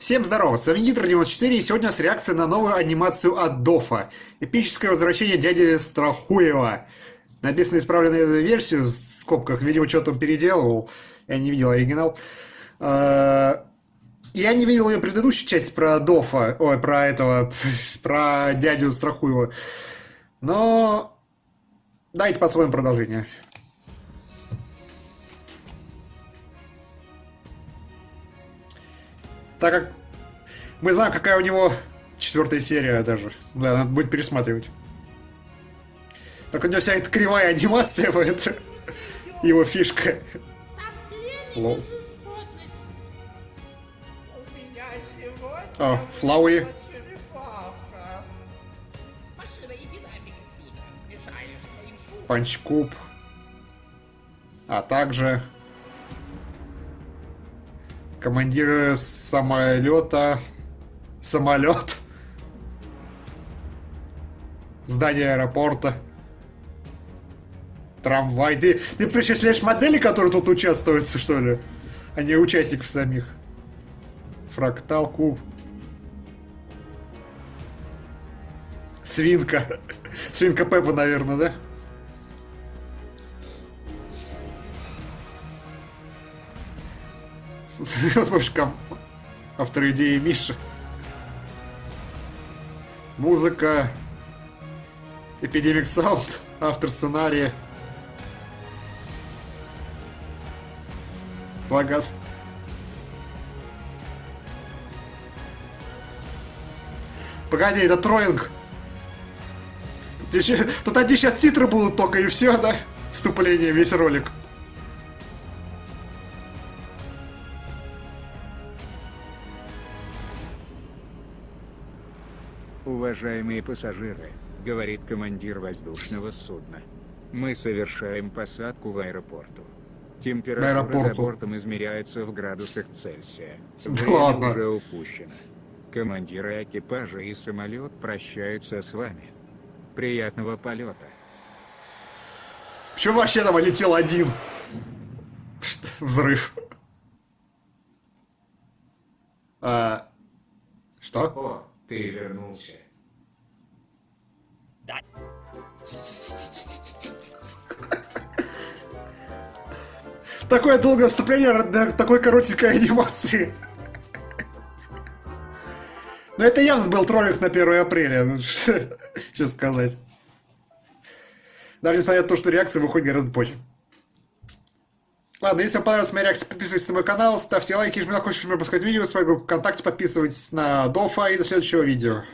Всем здорово, с вами Нитро94 и сегодня у нас реакция на новую анимацию от Дофа. Эпическое возвращение дяди Страхуева. Написано исправленную версию, в скобках, видимо, что-то он переделывал. Я не видел оригинал. А, я не видел ее предыдущую часть про Дофа, ой, про этого, про дядю Страхуева. Но давайте посмотрим продолжение. Так как мы знаем, какая у него четвертая серия даже. Да, надо будет пересматривать. Так у него вся эта кривая анимация, это его фишка. Лол. О, Флауи. Панчкуб. А также командиры самолета, самолет, здание аэропорта, трамвай. Ты, ты причисляешь модели, которые тут участвуют, что ли? А не участников самих. Фрактал, куб. Свинка. Свинка Пеппа, наверное, да? с помощью автор идеи Миша. Музыка. Эпидемик Саунд. Автор сценария. Плакат. Погоди, это троллинг. Тут, еще, тут одни сейчас титры будут только и все, да? Вступление, весь ролик. Уважаемые пассажиры, говорит командир воздушного судна. Мы совершаем посадку в аэропорту. Температура аэропорту. за бортом измеряется в градусах Цельсия. Время Ладно. уже упущено. Командиры экипажа и самолет прощаются с вами. Приятного полета. Почему вообще там летел один? Взрыв. А, что? О, ты вернулся. Да. Такое долгое вступление для такой коротенькой анимации. Но это явно был троллинг на 1 апреля. Ну, что сказать. Даже несмотря на то, что реакция выходит гораздо позже. Ладно, если вам понравилась моя реакция, подписывайтесь на мой канал, ставьте лайки, жмите на колокольчик, чтобы не пропускать видео, с моей группы ВКонтакте, подписывайтесь на Дофа и до следующего видео.